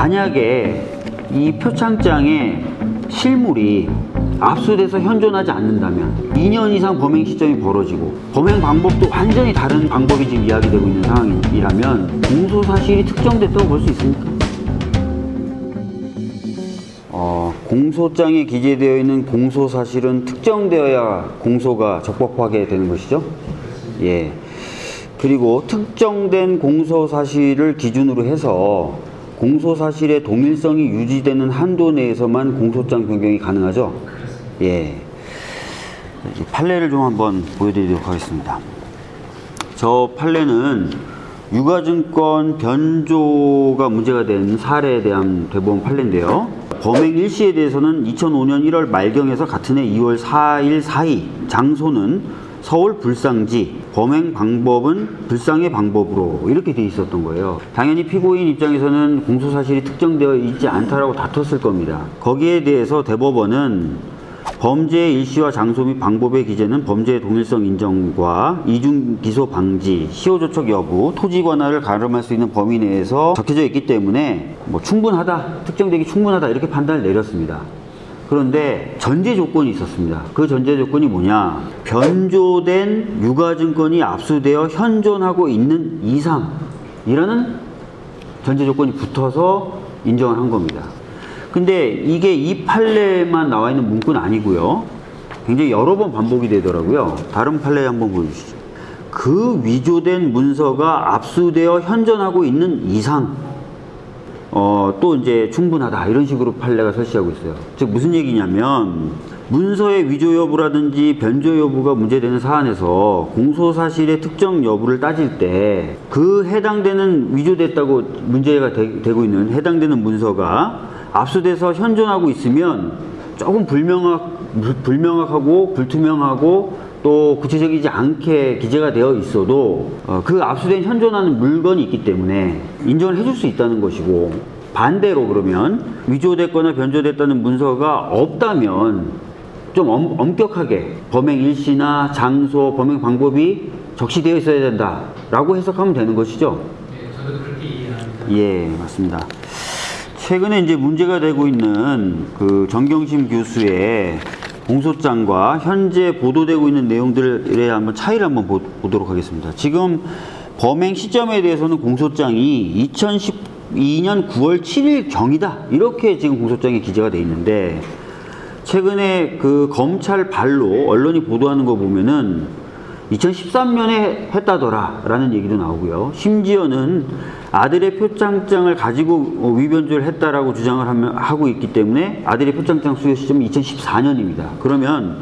만약에 이 표창장에 실물이 압수돼서 현존하지 않는다면 2년 이상 범행 시점이 벌어지고 범행 방법도 완전히 다른 방법이 지금 이야기되고 있는 상황이라면 공소 사실이 특정됐다고 볼 수 있습니까? 어, 공소장에 기재되어 있는 공소 사실은 특정되어야 공소가 적법하게 되는 것이죠. 예. 그리고 특정된 공소 사실을 기준으로 해서 공소 사실의 동일성이 유지되는 한도 내에서만 공소장 변경이 가능하죠. 예. 이 판례를 좀 한번 보여드리도록 하겠습니다. 저 판례는 유가증권 변조가 문제가 된 사례에 대한 대법원 판례인데요. 범행 일시에 대해서는 2005년 1월 말경에서 같은 해 2월 4일 사이, 장소는 서울 불상지, 범행 방법은 불상의 방법으로 이렇게 돼 있었던 거예요. 당연히 피고인 입장에서는 공소 사실이 특정되어 있지 않다라고 다퉜을 겁니다. 거기에 대해서 대법원은 범죄의 일시와 장소 및 방법의 기재는 범죄의 동일성 인정과 이중 기소 방지, 시효 조촉 여부, 토지 관할을 가름할 수 있는 범위 내에서 적혀져 있기 때문에 뭐 충분하다, 특정되기 충분하다 이렇게 판단을 내렸습니다. 그런데 전제 조건이 있었습니다. 그 전제 조건이 뭐냐? 변조된 유가증권이 압수되어 현존하고 있는 이상이라는 전제 조건이 붙어서 인정을 한 겁니다. 근데 이게 이 판례만 나와 있는 문구는 아니고요. 굉장히 여러 번 반복이 되더라고요. 다른 판례 한번 보여주시죠. 그 위조된 문서가 압수되어 현존하고 있는 이상, 어, 또 이제 충분하다. 이런 식으로 판례가 설치하고 있어요. 즉, 무슨 얘기냐면, 문서의 위조 여부라든지 변조 여부가 문제되는 사안에서 공소 사실의 특정 여부를 따질 때 그 해당되는 위조됐다고 문제가 되, 되고 있는 해당되는 문서가 압수돼서 현존하고 있으면 조금 불명확, 불명확하고 불투명하고 또 구체적이지 않게 기재가 되어 있어도 어, 그 압수된 현존하는 물건이 있기 때문에 인정을 해줄 수 있다는 것이고 반대로 그러면 위조됐거나 변조됐다는 문서가 없다면 좀 엄, 엄격하게 범행 일시나 장소, 범행 방법이 적시되어 있어야 된다 라고 해석하면 되는 것이죠. 네, 저도 그렇게 이해합니다. 예, 맞습니다. 최근에 이제 문제가 되고 있는 그 정경심 교수의 공소장과 현재 보도되고 있는 내용들에 한번 차이를 한번 보, 보도록 하겠습니다. 지금 범행 시점에 대해서는 공소장이 2012년 9월 7일 경이다. 이렇게 지금 공소장에 기재가 돼 있는데 최근에 그 검찰 발로 언론이 보도하는 거 보면은 2013년에 했다더라 라는 얘기도 나오고요. 심지어는 아들의 표창장을 가지고 위변조를 했다라고 주장을 하고 있기 때문에 아들의 표창장 수여 시점이 2014년입니다. 그러면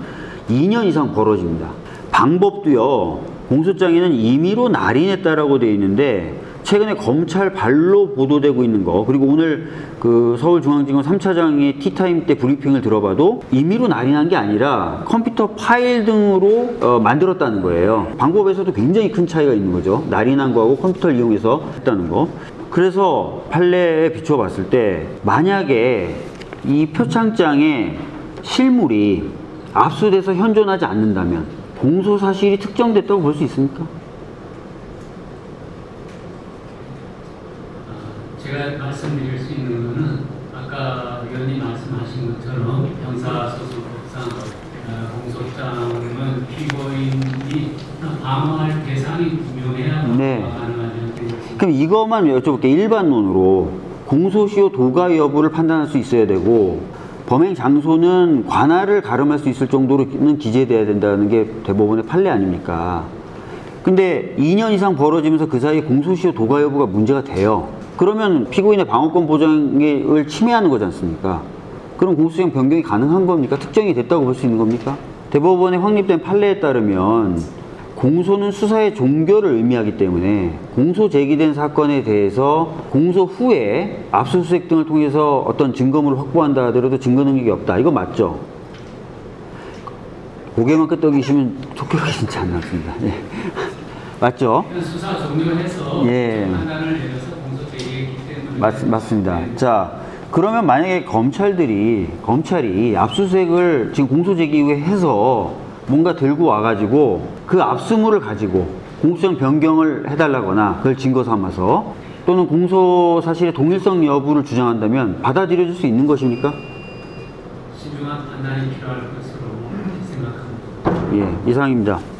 2년 이상 벌어집니다. 방법도요, 공소장에는 임의로 날인했다라고 되어 있는데 최근에 검찰 발로 보도되고 있는 거 그리고 오늘 그 서울중앙지검 3차장의 티타임 때 브리핑을 들어봐도 임의로 날인한 게 아니라 컴퓨터 파일 등으로 어, 만들었다는 거예요. 방법에서도 굉장히 큰 차이가 있는 거죠. 날인한 거하고 컴퓨터를 이용해서 했다는 거. 그래서 판례에 비추어 봤을 때 만약에 이 표창장에 실물이 압수돼서 현존하지 않는다면 공소 사실이 특정됐다고 볼 수 있습니까? 제가 말씀드릴 수 있는 것은 아까 위원님 말씀하신 것처럼 형사소송 법상 어, 공소장은 피고인이 방어할 대상이 분명해야 네. 게 그럼 이것만 여쭤볼게요. 일반론으로 공소시효 도가 여부를 판단할 수 있어야 되고 범행 장소는 관할을 가름할 수 있을 정도로는 기재돼야 된다는 게 대법원의 판례 아닙니까? 근데 2년 이상 벌어지면서 그 사이에 공소시효 도가 여부가 문제가 돼요. 그러면 피고인의 방어권 보장을 침해하는 거지 않습니까? 그럼 공소시효 변경이 가능한 겁니까? 특정이 됐다고 볼 수 있는 겁니까? 대법원에 확립된 판례에 따르면 공소는 수사의 종결을 의미하기 때문에 공소 제기된 사건에 대해서 공소 후에 압수수색 등을 통해서 어떤 증거물을 확보한다 하더라도 증거 능력이 없다. 이거 맞죠? 고개만 끄덕이시면 좋게 진짜 안 나왔습니다. 예. 맞죠? 수사 종료해서 예. 판단을 내려서 공소 제기했기 때문에 맞, 맞습니다. 네. 자, 그러면 만약에 검찰들이, 검찰이 압수수색을 지금 공소 제기 후에 해서 뭔가 들고 와가지고 그 압수물을 가지고 공소장 변경을 해달라거나 그걸 증거 삼아서 또는 공소 사실의 동일성 여부를 주장한다면 받아들여질 수 있는 것입니까? 신중한 판단이 필요할 것으로 생각합니다. 예, 이상입니다.